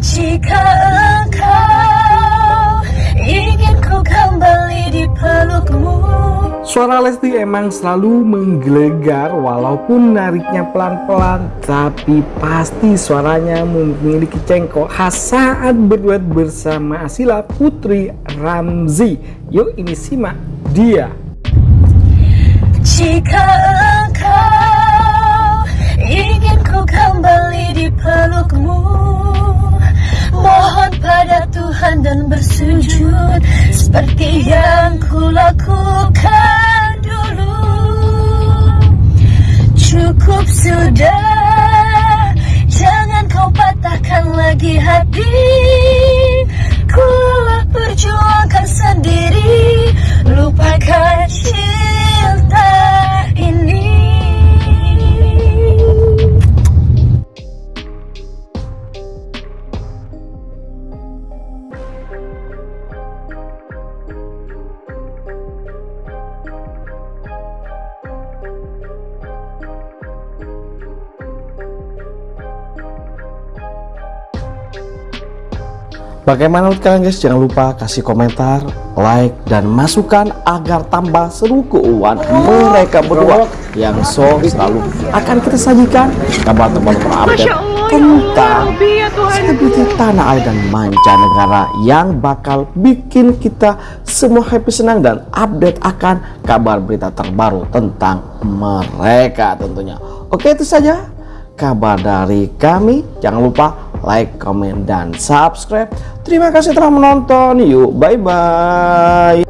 Jika engkau ingin ku kembali di pelukmu Suara Lesti emang selalu menggelegar walaupun nariknya pelan-pelan tapi pasti suaranya memiliki cengkok khas saat berduet bersama Asila Putri Ramzi. Yuk ini simak dia. Jika engkau ingin ku kembali di pelukmu bersujud Seperti yang ku lakukan dulu. Cukup sudah Jangan kau patahkan lagi hati. Ku lelah perjuangkan sendiri Bagaimana menurut kalian guys? Jangan lupa kasih komentar, like, dan masukan agar tambah seru keuangan mereka berdua yang so selalu akan kita sajikan kabar terbaru terupdate tentang selebriti tanah air dan mancanegara yang bakal bikin kita semua happy senang dan update akan kabar berita terbaru tentang mereka tentunya. Oke itu saja kabar dari kami. Jangan lupa like, comment, dan subscribe. Terima kasih telah menonton. Yuk, bye-bye.